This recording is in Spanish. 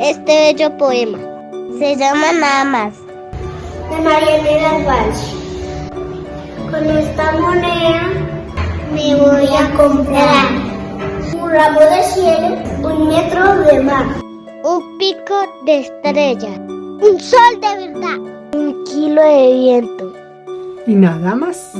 este bello poema. Se llama Nada más. De Marianela Walsh. Con esta moneda me voy a comprar un ramo de cielo, un metro de mar, Un pico de estrella. Un sol de verdad. Un kilo de viento. Y nada más.